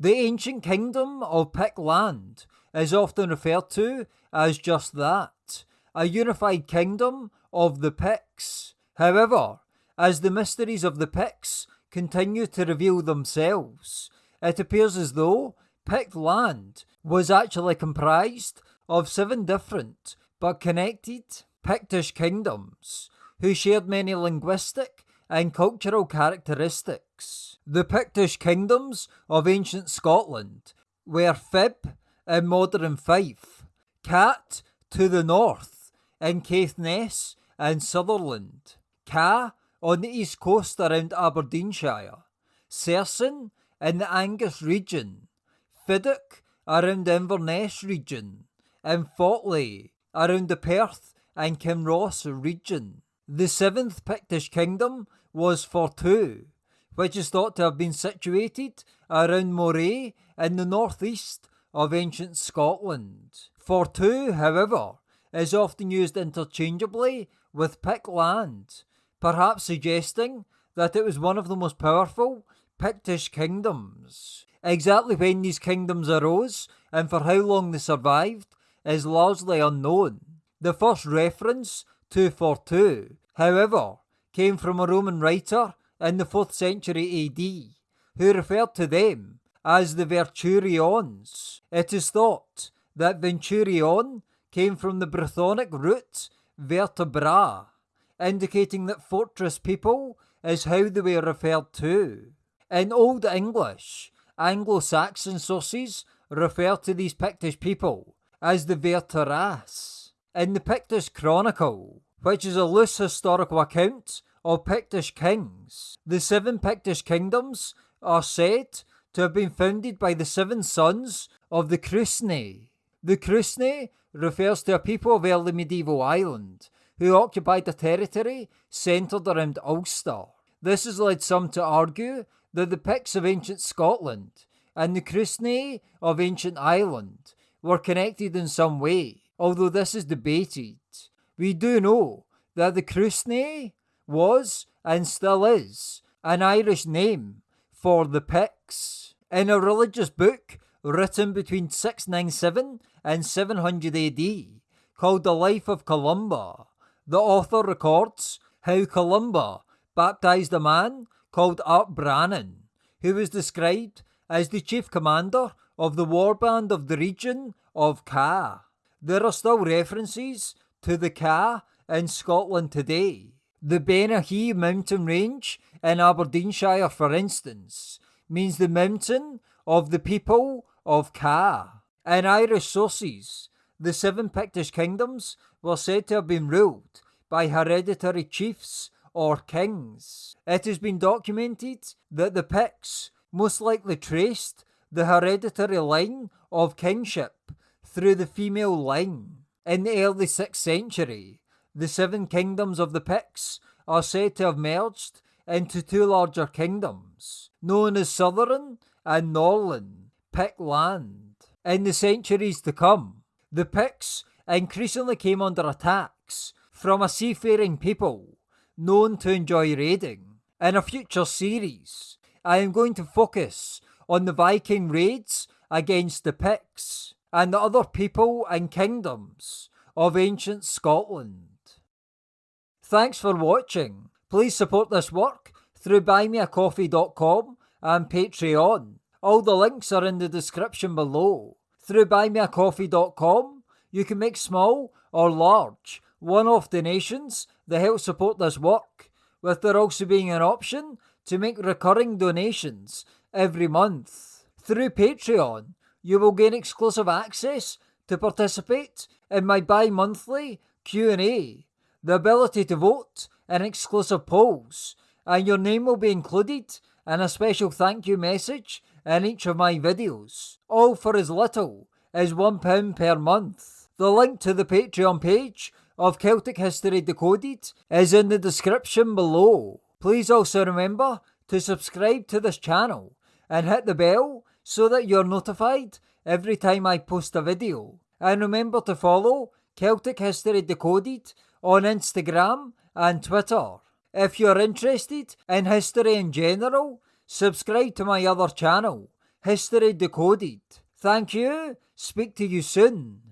The ancient kingdom of Pict land is often referred to as just that a unified kingdom of the Picts. However, as the mysteries of the Picts continue to reveal themselves, it appears as though Pict land was actually comprised of seven different but connected Pictish kingdoms who shared many linguistic and cultural characteristics. The Pictish kingdoms of ancient Scotland were Fib in modern Fife, Cat to the north in Caithness and Sutherland, Ca on the east coast around Aberdeenshire, Serson in the Angus region, Fidach around the Inverness region, and Fotla around the Perth and Kinross region. The seventh Pictish kingdom was Fortriu, which is thought to have been situated around Moray in the northeast of ancient Scotland. Fortriu, however, is often used interchangeably with Pict land, perhaps suggesting that it was one of the most powerful Pictish kingdoms. Exactly when these kingdoms arose and for how long they survived is largely unknown. The first reference to Fortriu, however, came from a Roman writer in the 4th century AD, who referred to them as the Verturions. It is thought that Verturion came from the Brythonic root vertebra, indicating that fortress people is how they were referred to. In Old English, Anglo Saxon sources refer to these Pictish people as the Verteras. In the Pictish Chronicle, which is a loose historical account of Pictish kings, the seven Pictish kingdoms are said to have been founded by the seven sons of the Cruithne. The Cruithne refers to a people of early medieval Ireland who occupied a territory centred around Ulster. This has led some to argue that the Picts of ancient Scotland and the Cruithne of ancient Ireland were connected in some way, although this is debated. We do know that the Cruithne was, and still is, an Irish name for the Picts. In a religious book written between 697 and 700 AD, called The Life of Columba, the author records how Columba baptized a man called Artbranan, who was described as the chief commander of the warband of the region of Ca. There are still references to the Ca in Scotland today. The Bennachie mountain range in Aberdeenshire, for instance, means the mountain of the people of Ca. In Irish sources, the seven Pictish kingdoms were said to have been ruled by hereditary chiefs or kings. It has been documented that the Picts most likely traced the hereditary line of kingship through the female line. In the early 6th century, the seven kingdoms of the Picts are said to have merged into two larger kingdoms, known as Southern and Northern Pict land. In the centuries to come, the Picts increasingly came under attacks from a seafaring people known to enjoy raiding. In a future series, I am going to focus on the Viking raids against the Picts and the other people and kingdoms of ancient Scotland. Thanks for watching. Please support this work through buymeacoffee.com and Patreon. All the links are in the description below. Through buymeacoffee.com, you can make small or large one off donations that help support this work, with there also being an option to make recurring donations every month. Through Patreon, you will gain exclusive access to participate in my bi-monthly Q&A, the ability to vote in exclusive polls, and your name will be included in a special thank you message in each of my videos, all for as little as £1 per month. The link to the Patreon page of Celtic History Decoded is in the description below. Please also remember to subscribe to this channel and hit the bell so that you're notified every time I post a video. And remember to follow Celtic History Decoded on Instagram and Twitter. If you're interested in history in general, subscribe to my other channel, History Decoded. Thank you. Speak to you soon.